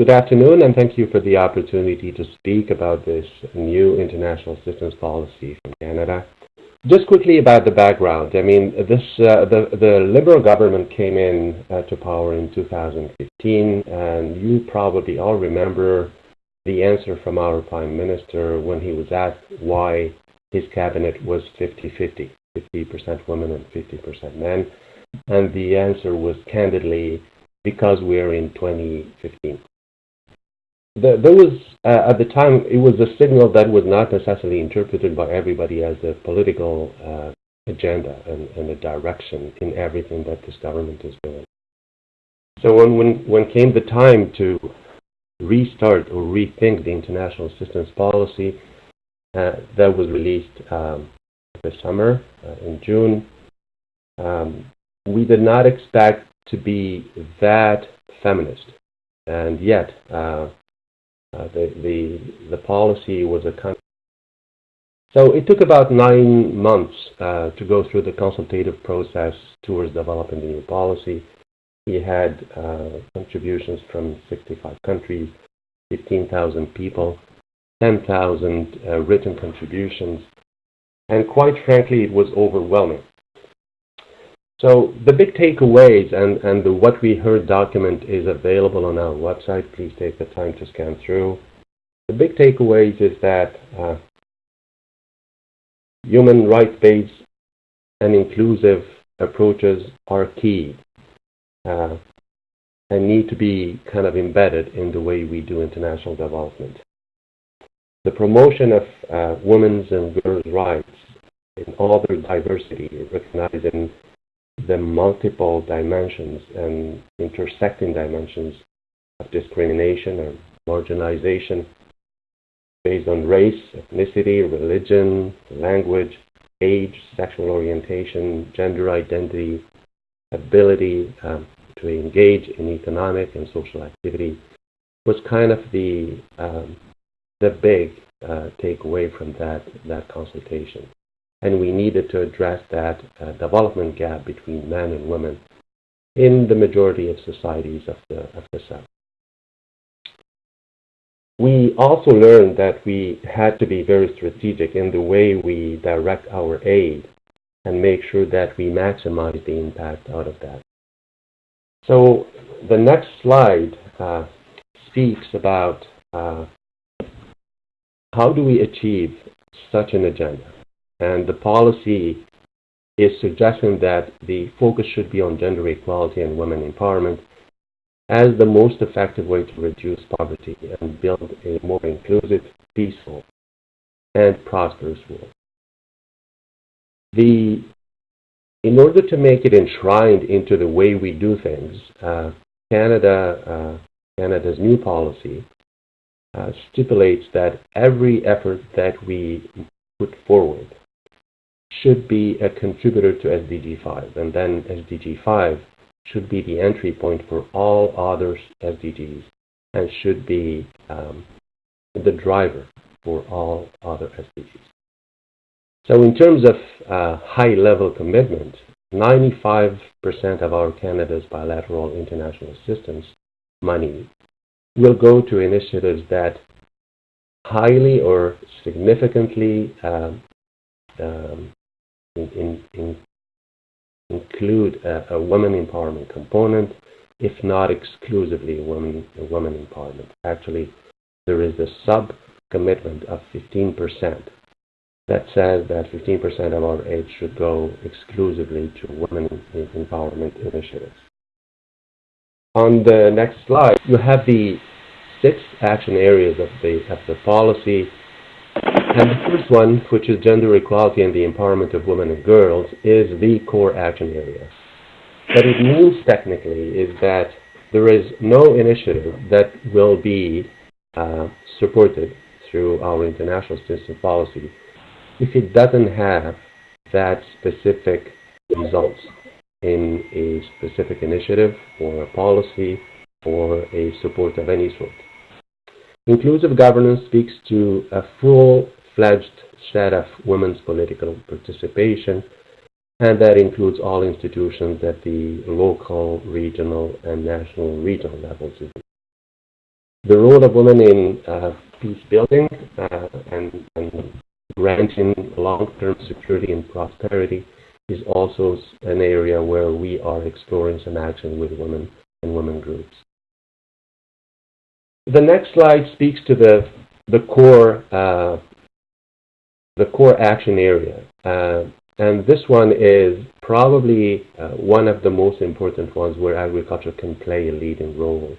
Good afternoon, and thank you for the opportunity to speak about this new international assistance policy from Canada. Just quickly about the background. I mean, this uh, the the Liberal government came in uh, to power in 2015, and you probably all remember the answer from our Prime Minister when he was asked why his cabinet was 50-50, 50% women and 50% men, and the answer was candidly because we're in 2015 there, there was, uh, at the time, it was a signal that was not necessarily interpreted by everybody as a political uh, agenda and, and, a direction in everything that this government is doing. So when, when, when came the time to restart or rethink the international assistance policy, uh, that was released um, this summer uh, in June, um, we did not expect to be that feminist. And yet, uh, the, the, the policy was a con so it took about nine months uh, to go through the consultative process towards developing the new policy. We had uh, contributions from 65 countries, 15,000 people, 10,000 uh, written contributions, and quite frankly, it was overwhelming. So the big takeaways and, and the what we heard document is available on our website. Please take the time to scan through. The big takeaways is that uh, human rights-based and inclusive approaches are key uh, and need to be kind of embedded in the way we do international development. The promotion of uh, women's and girls' rights in all their diversity, recognizing the multiple dimensions and intersecting dimensions of discrimination or marginalization based on race, ethnicity, religion, language, age, sexual orientation, gender identity, ability um, to engage in economic and social activity was kind of the um, the big uh, takeaway from that that consultation and we needed to address that uh, development gap between men and women in the majority of societies of the, of the South. We also learned that we had to be very strategic in the way we direct our aid and make sure that we maximize the impact out of that. So the next slide uh, speaks about uh, how do we achieve such an agenda. And the policy is suggesting that the focus should be on gender equality and women empowerment as the most effective way to reduce poverty and build a more inclusive, peaceful, and prosperous world. The, in order to make it enshrined into the way we do things, uh, Canada, uh, Canada's new policy uh, stipulates that every effort that we put forward should be a contributor to SDG 5, and then SDG 5 should be the entry point for all other SDGs and should be um, the driver for all other SDGs. So in terms of uh, high-level commitment, 95% of our Canada's bilateral international assistance money will go to initiatives that highly or significantly um, um, in, in, include a, a, women empowerment component, if not exclusively a women, a women empowerment. Actually, there is a sub-commitment of 15% that says that 15% of our aid should go exclusively to women empowerment initiatives. On the next slide, you have the six action areas of the, of the policy and the first one, which is gender equality and the empowerment of women and girls, is the core action area. What it means technically is that there is no initiative that will be uh, supported through our international assistance policy if it doesn't have that specific results in a specific initiative or a policy or a support of any sort. Inclusive governance speaks to a full fledged set of women's political participation, and that includes all institutions at the local, regional, and national regional levels. The role of women in uh, peace building uh, and, and granting long-term security and prosperity is also an area where we are exploring some action with women and women groups. The next slide speaks to the, the core uh, the core action area. Uh, and this one is probably uh, one of the most important ones where agriculture can play a leading role.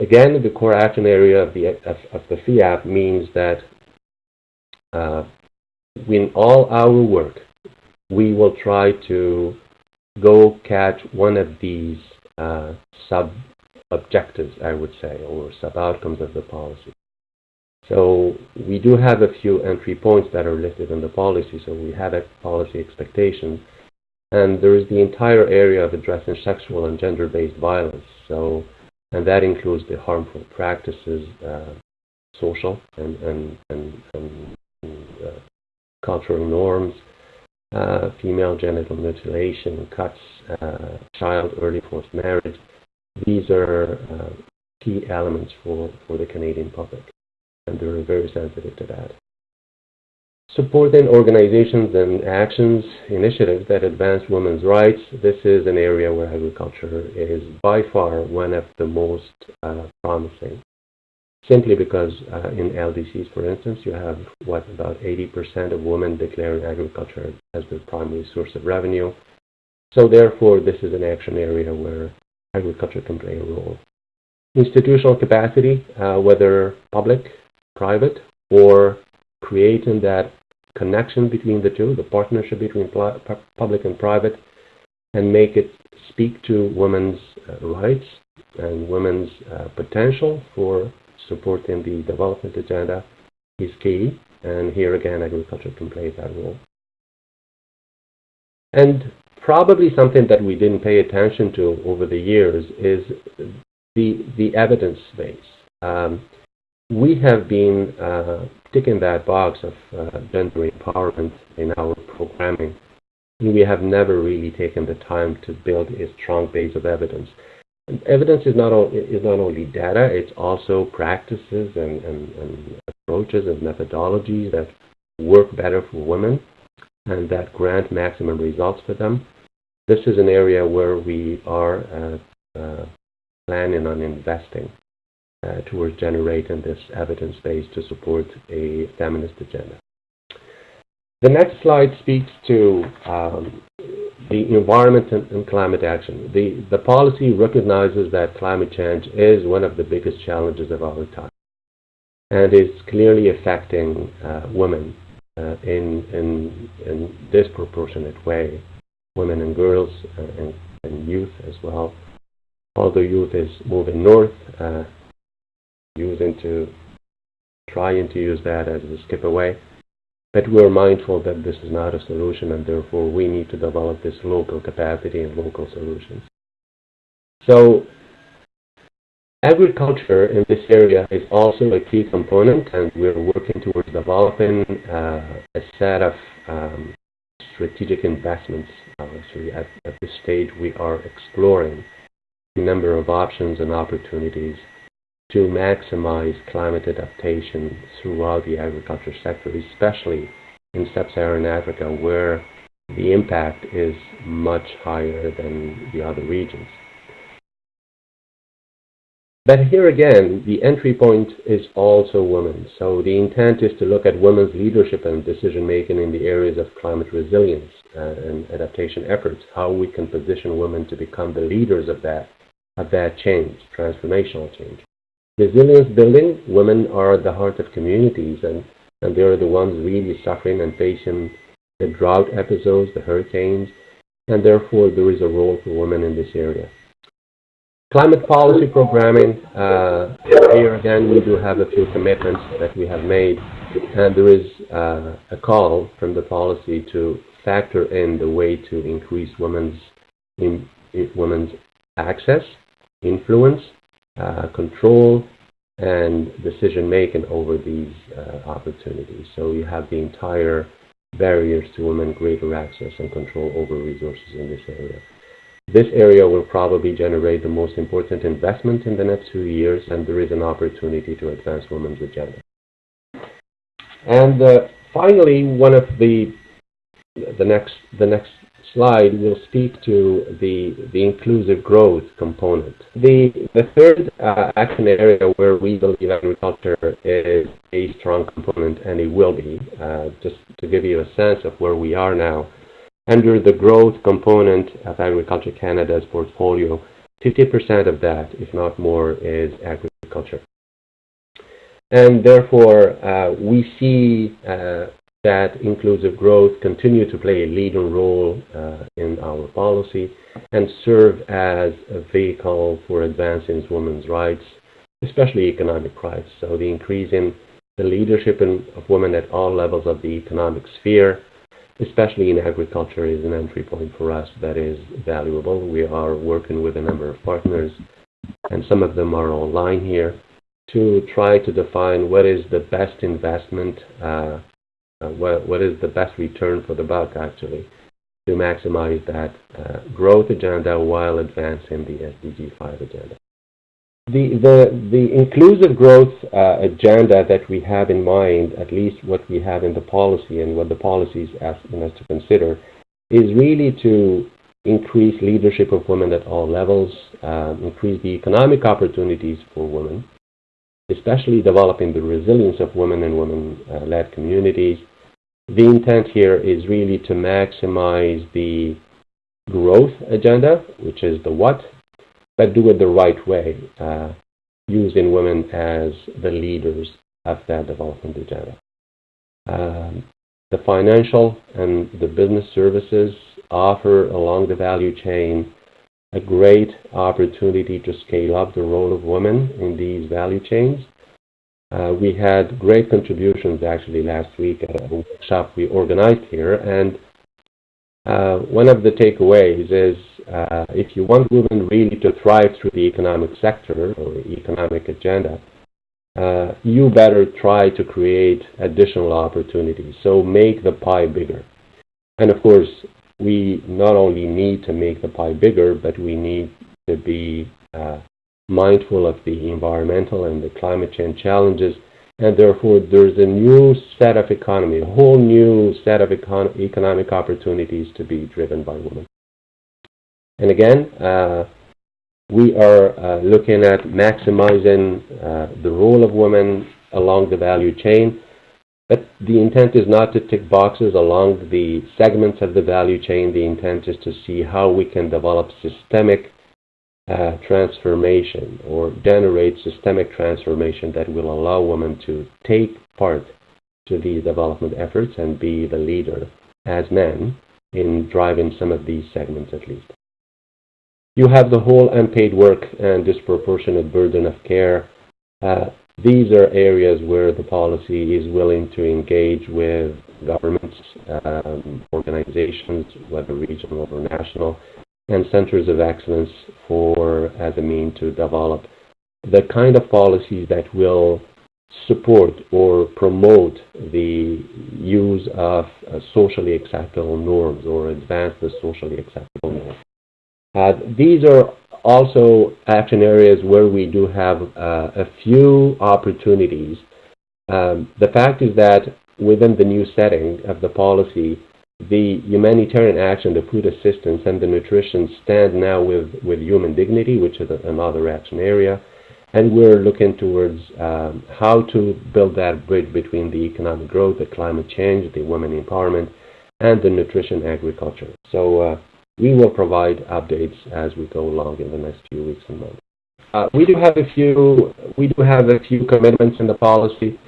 Again, the core action area of the, of, of the FIAP means that uh, in all our work, we will try to go catch one of these uh, sub-objectives, I would say, or sub-outcomes of the policy. So we do have a few entry points that are listed in the policy. So we have a policy expectation. And there is the entire area of addressing sexual and gender-based violence. So, and that includes the harmful practices, uh, social and, and, and, and uh, cultural norms, uh, female genital mutilation, cuts, uh, child early forced marriage. These are uh, key elements for, for the Canadian public and they're very sensitive to that. Supporting organizations and actions, initiatives that advance women's rights. This is an area where agriculture is by far one of the most uh, promising. Simply because uh, in LDCs, for instance, you have what about 80% of women declaring agriculture as their primary source of revenue. So therefore, this is an action area where agriculture can play a role. Institutional capacity, uh, whether public, private or creating that connection between the two, the partnership between public and private, and make it speak to women's uh, rights and women's uh, potential for supporting the development agenda is key. And here again, agriculture can play that role. And probably something that we didn't pay attention to over the years is the, the evidence base. Um, we have been uh, ticking that box of uh, gender empowerment in our programming. We have never really taken the time to build a strong base of evidence. And evidence is not, all, is not only data, it's also practices and, and, and approaches and methodologies that work better for women and that grant maximum results for them. This is an area where we are uh, uh planning on investing uh, towards generating this evidence base to support a feminist agenda. The next slide speaks to um, the environment and, and, climate action. The, the policy recognizes that climate change is one of the biggest challenges of our time and is clearly affecting uh, women uh, in, in, in disproportionate way, women and girls uh, and, and youth as well. Although youth is moving north, uh, using to trying to use that as a skip away. But we're mindful that this is not a solution and therefore we need to develop this local capacity and local solutions. So agriculture in this area is also a key component and we're working towards developing uh, a set of um, strategic investments. So at, at this stage we are exploring a number of options and opportunities to maximize climate adaptation throughout the agriculture sector, especially in sub-Saharan Africa, where the impact is much higher than the other regions. But here again, the entry point is also women. So the intent is to look at women's leadership and decision making in the areas of climate resilience uh, and adaptation efforts, how we can position women to become the leaders of that, of that change, transformational change. Resilience building, women are at the heart of communities and, and they are the ones really suffering and facing the drought episodes, the hurricanes, and therefore there is a role for women in this area. Climate policy programming, uh, here again we do have a few commitments that we have made and there is uh, a call from the policy to factor in the way to increase women's, in, in women's access, influence, uh, control and decision making over these uh, opportunities. So you have the entire barriers to women greater access and control over resources in this area. this area will probably generate the most important investment in the next few years, and there is an opportunity to advance women's agenda. And uh, finally, one of the the next the next slide will speak to the the inclusive growth component. The the third uh, action area where we believe agriculture is a strong component, and it will be. Uh, just to give you a sense of where we are now, under the growth component of Agriculture Canada's portfolio, 50% of that, if not more, is agriculture. And therefore, uh, we see uh, that inclusive growth continue to play a leading role uh, in our policy and serve as a vehicle for advancing women's rights, especially economic rights. So the increase in the leadership in, of women at all levels of the economic sphere, especially in agriculture, is an entry point for us that is valuable. We are working with a number of partners, and some of them are online here, to try to define what is the best investment uh, what, what is the best return for the buck actually to maximize that uh, growth agenda while advancing the SDG 5 agenda. The, the, the inclusive growth uh, agenda that we have in mind, at least what we have in the policy and what the policy is asking us to consider, is really to increase leadership of women at all levels, increase the economic opportunities for women, especially developing the resilience of women and women-led communities. The intent here is really to maximize the growth agenda, which is the what, but do it the right way, uh, using women as the leaders of that development agenda. Um, the financial and the business services offer along the value chain a great opportunity to scale up the role of women in these value chains. Uh, we had great contributions actually last week at a workshop we organized here, and uh, one of the takeaways is uh, if you want women really to thrive through the economic sector or economic agenda, uh, you better try to create additional opportunities. So make the pie bigger. And of course, we not only need to make the pie bigger, but we need to be uh, mindful of the environmental and the climate change challenges. And therefore, there's a new set of economy, a whole new set of econ economic opportunities to be driven by women. And again, uh, we are uh, looking at maximizing uh, the role of women along the value chain but the intent is not to tick boxes along the segments of the value chain. The intent is to see how we can develop systemic uh, transformation or generate systemic transformation that will allow women to take part to these development efforts and be the leader as men in driving some of these segments at least. You have the whole unpaid work and disproportionate burden of care. Uh, these are areas where the policy is willing to engage with governments, um, organizations, whether regional or national, and centers of excellence for as a mean to develop the kind of policies that will support or promote the use of uh, socially acceptable norms or advance the socially acceptable norms. Uh, these are also action areas where we do have uh, a few opportunities. Um, the fact is that within the new setting of the policy, the humanitarian action, the food assistance, and the nutrition stand now with, with human dignity, which is another action area. And we're looking towards um, how to build that bridge between the economic growth, the climate change, the women empowerment, and the nutrition agriculture. So uh, we will provide updates as we go along in the next few weeks and months. Uh, we do have a few we do have a few commitments in the policy.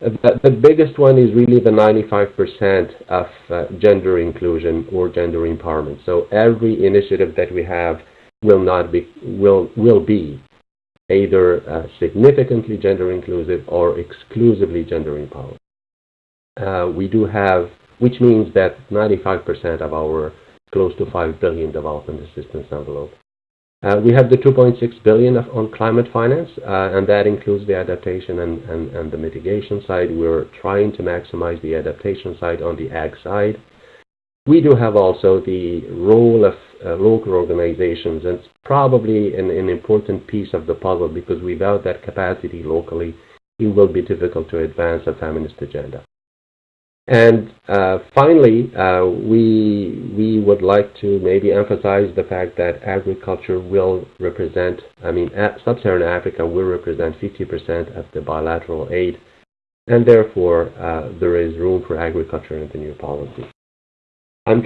The, the biggest one is really the 95% of uh, gender inclusion or gender empowerment. So every initiative that we have will not be will will be either uh, significantly gender inclusive or exclusively gender empowered. Uh, we do have, which means that 95% of our close to 5 billion development assistance envelope. Uh, we have the 2.6 billion on climate finance, uh, and that includes the adaptation and, the mitigation side. We're trying to maximize the adaptation side on the ag side. we do have also the role of uh, local organizations, and it's probably an, an, important piece of the puzzle because without that capacity locally, it will be difficult to advance a feminist agenda. And uh, finally, uh, we, we would like to maybe emphasize the fact that agriculture will represent, I mean, sub-Saharan Africa will represent 50% of the bilateral aid, and therefore uh, there is room for agriculture in the new policy.